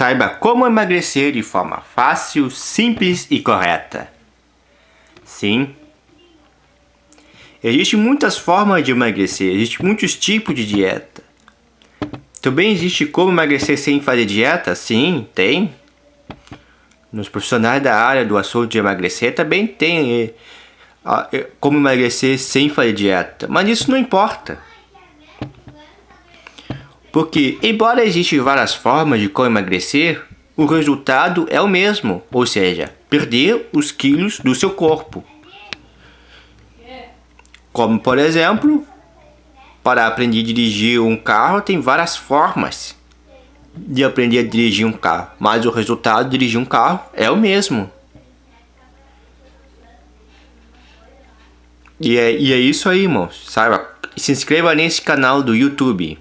Saiba como emagrecer de forma fácil, simples e correta. Sim. Existem muitas formas de emagrecer, existem muitos tipos de dieta. Também existe como emagrecer sem fazer dieta? Sim, tem. Nos profissionais da área do assunto de emagrecer também tem eh, eh, como emagrecer sem fazer dieta. Mas isso não importa. Porque, embora existam várias formas de como emagrecer, o resultado é o mesmo, ou seja, perder os quilos do seu corpo. Como, por exemplo, para aprender a dirigir um carro tem várias formas de aprender a dirigir um carro, mas o resultado de dirigir um carro é o mesmo. E é, e é isso aí, irmãos. Saiba, se inscreva nesse canal do YouTube.